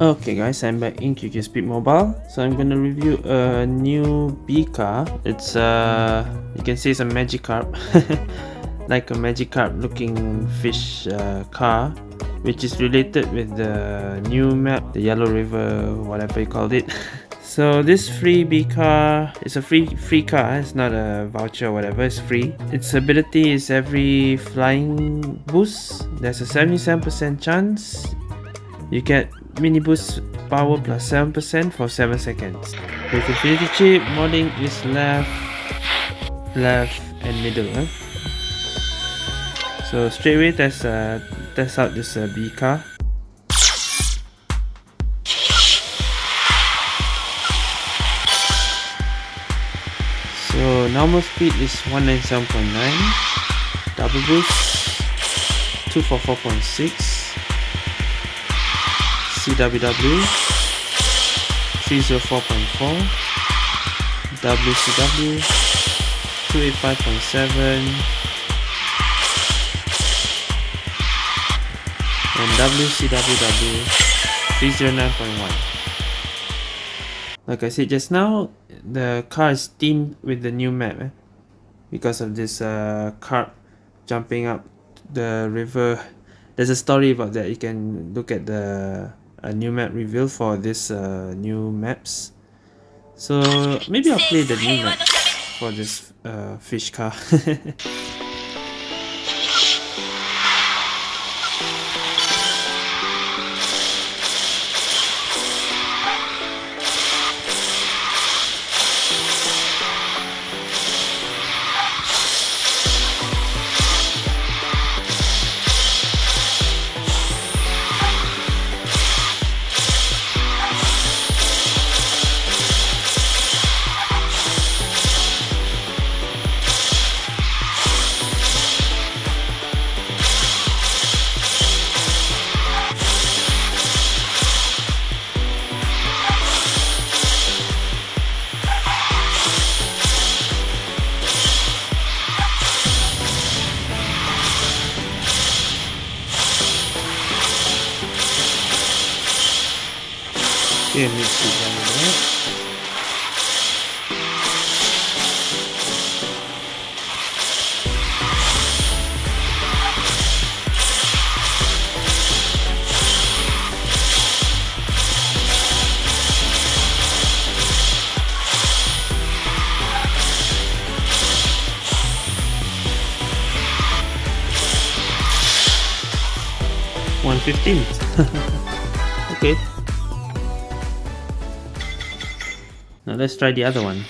Okay guys, I'm back in QQ Speed Mobile. So I'm gonna review a new B car. It's uh you can see it's a Magikarp. like a Magikarp looking fish uh, car which is related with the new map, the Yellow River, whatever you called it. so this free B car is a free free car, it's not a voucher or whatever, it's free. Its ability is every flying boost, there's a 77% chance you get mini boost power plus 7% for 7 seconds. With Infinity Chip, modding is left, left and middle. So straight away test, uh, test out this uh, B car. Normal speed is 197.9, double boost 244.6, CWW 304.4 WCW 285.7 and WCWW 309.1 like I said just now the car is themed with the new map eh? because of this uh, jumping up the river. There's a story about that. You can look at the a new map reveal for this uh, new maps. So maybe I'll play the new map for this uh, fish car in his. One fifteen. okay. Now let's try the other one.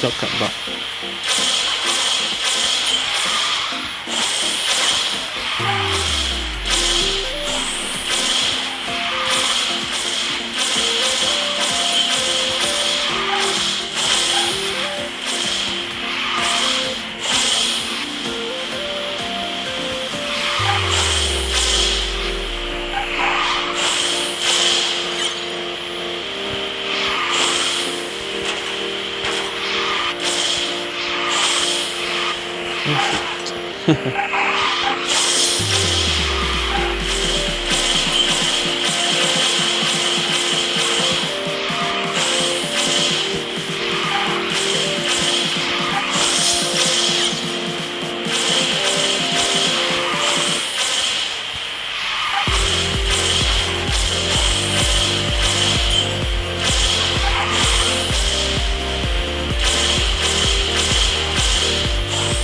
Shortcut bot. Yeah.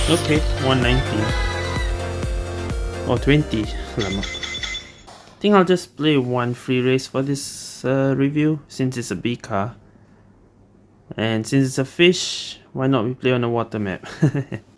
Okay, 119 or 20 lama. I think I'll just play one free race for this uh, review since it's a B car. And since it's a fish, why not we play on a water map?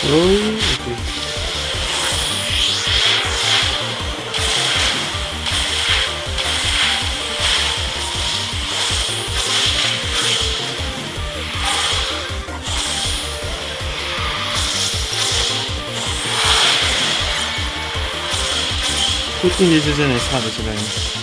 Oh, okay. Cooking this isn't as hard as you like.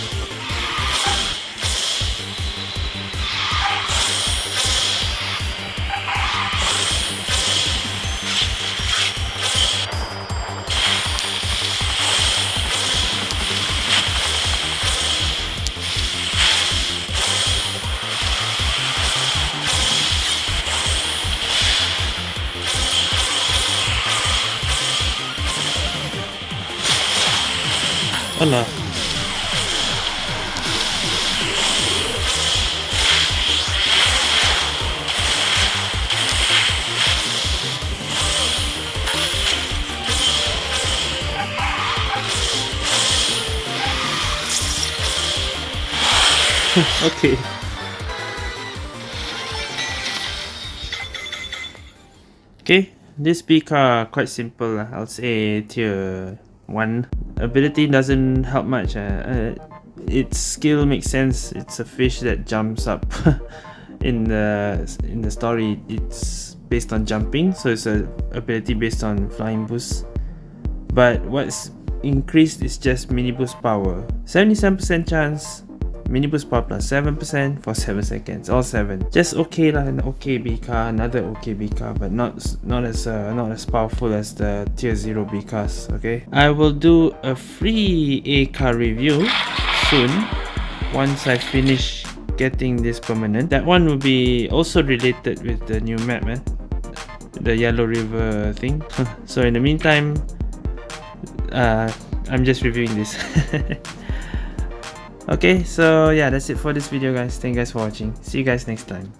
Alah. okay. Okay, this bee car quite simple. I'll say tier 1 ability doesn't help much uh, uh, its skill makes sense. It's a fish that jumps up in the in the story. It's based on jumping so it's a ability based on flying boost. But what's increased is just mini boost power 77% chance Mini boost power plus 7% for 7 seconds, all 7. Just okay lah, an okay B car, another okay B car, but not not as uh, not as powerful as the tier 0 B cars, okay? I will do a free A car review soon, once I finish getting this permanent. That one will be also related with the new map, man. The Yellow River thing. so in the meantime, uh, I'm just reviewing this. okay so yeah that's it for this video guys. Thank you guys for watching. See you guys next time